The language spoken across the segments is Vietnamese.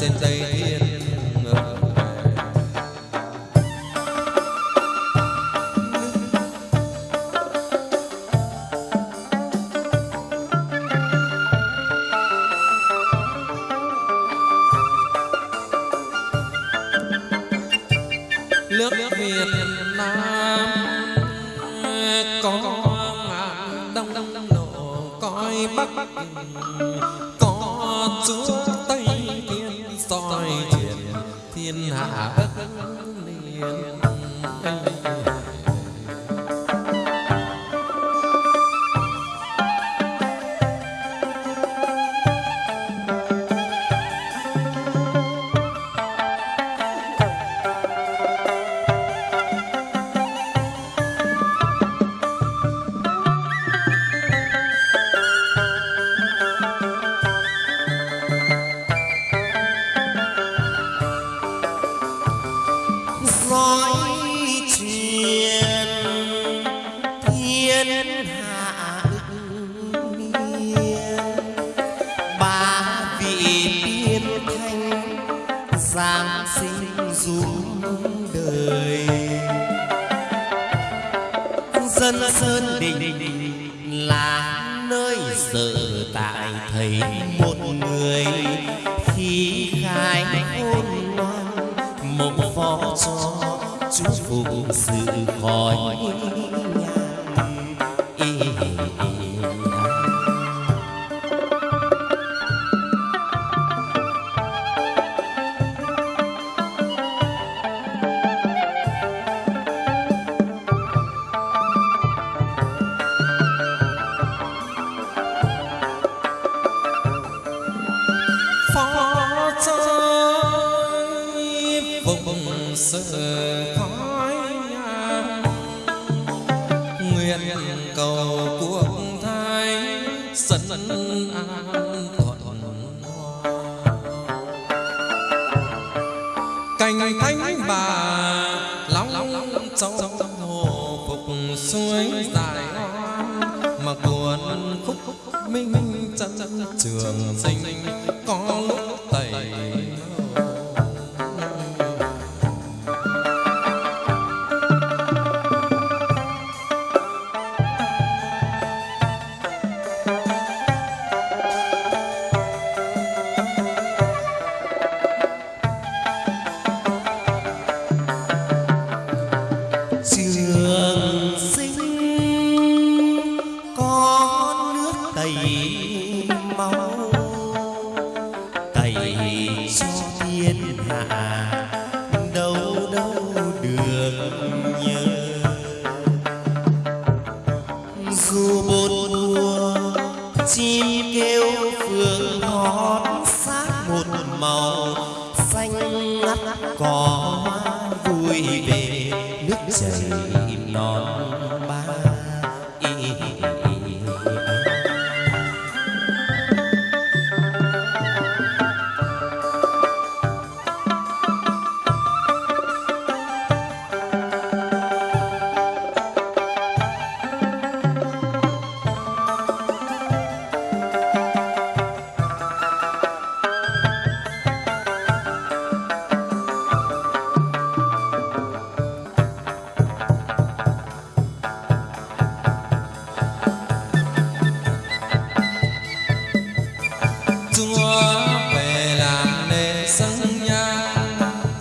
trên đây thiên ngờ nước Việt Nam có ngàn đông đông nổ coi bắc có chúa soi truyền thiên hạ đất liền xuống đời. Dân sơn đình là nơi sở tại thầy. Vùng sợ khói nhang nguyện cầu cuộc thay sân an thuận cành thánh bà, long châu hồ phục suối dài mà cuốn khúc minh chân trường sinh có lúc tẩy máu tẩy cho thiên hạ, đâu đâu được nhớ. Dù bốn mùa chim kêu phương hót sát một màu xanh ngắt cỏ hoa vui về nước chảy non.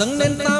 Dâng lên ta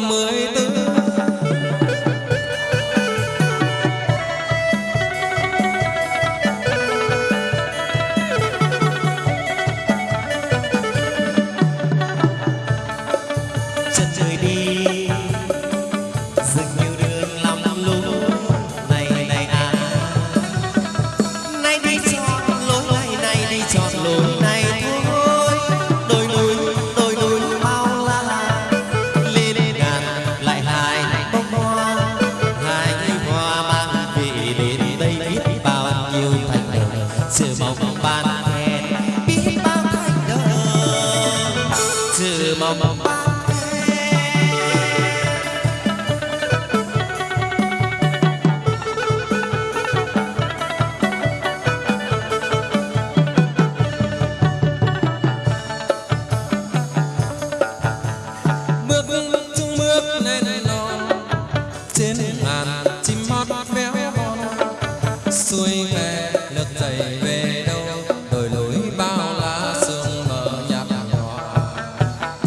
mới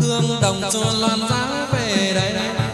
hương đồng cho loan giá về đây.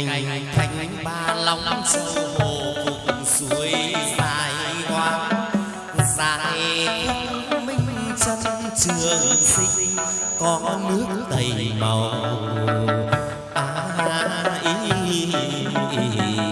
cành thanh ba lòng sâu hồ cùng suối dài hoang dài dạ minh chân trường sinh có nước tẩy màu a à, ý, ý, ý.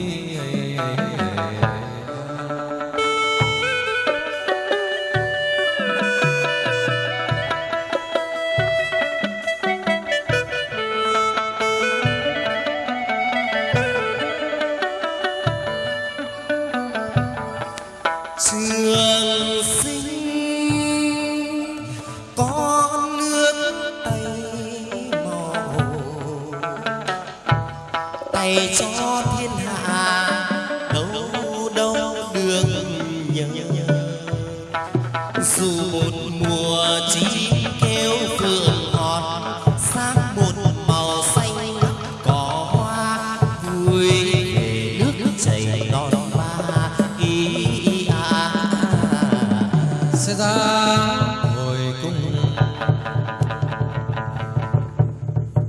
trường sinh có nước tay màu tay cho thiên hạ đâu đâu đường nhớ. Dù một mùa chỉ